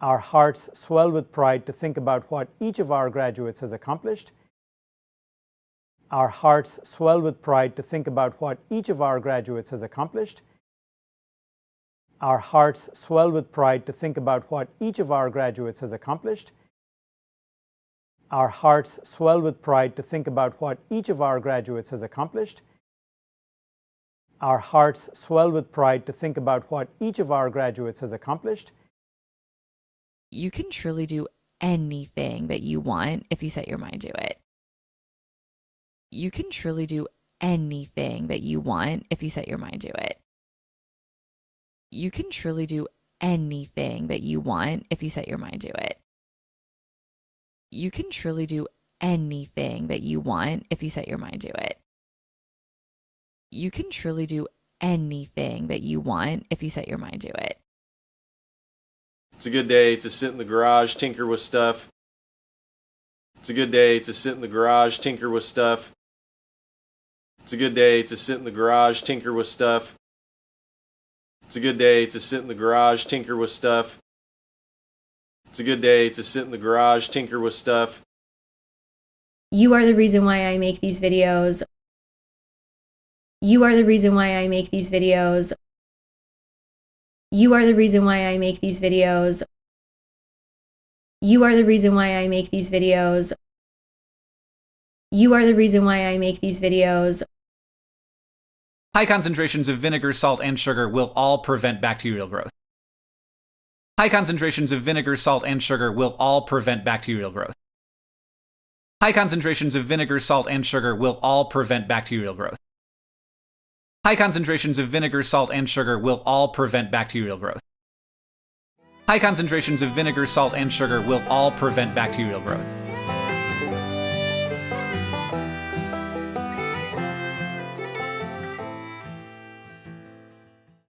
Our hearts swell with pride to think about what each of our graduates has accomplished. Our hearts swell with pride to think about what each of our graduates has accomplished. Our hearts swell with pride to think about what each of our graduates has accomplished. Our hearts swell with pride to think about what each of our graduates has accomplished. Our hearts swell with pride to think about what each of our graduates has accomplished. You can truly do anything that you want if you set your mind to it. You can truly do anything that you want if you set your mind to it. You can truly do anything that you want if you set your mind to it. You can truly do anything that you want if you set your mind to it you can truly do anything that you want if you set your mind to it. It's a good day to sit in the garage, tinker with stuff. It's a good day to sit in the garage, tinker with stuff. It's a good day to sit in the garage, tinker with stuff. It's a good day to sit in the garage, tinker with stuff. It's a good day to sit in the garage, tinker with stuff. You are the reason why I make these videos. You are the reason why I make these videos. You are the reason why I make these videos. You are the reason why I make these videos. You are the reason why I make these videos. High concentrations of vinegar, salt, and sugar will all prevent bacterial growth. High concentrations of vinegar, salt, and sugar will all prevent bacterial growth. High concentrations of vinegar, salt, and sugar will all prevent bacterial growth. High concentrations of vinegar, salt, and sugar will all prevent bacterial growth. High concentrations of vinegar, salt, and sugar will all prevent bacterial growth.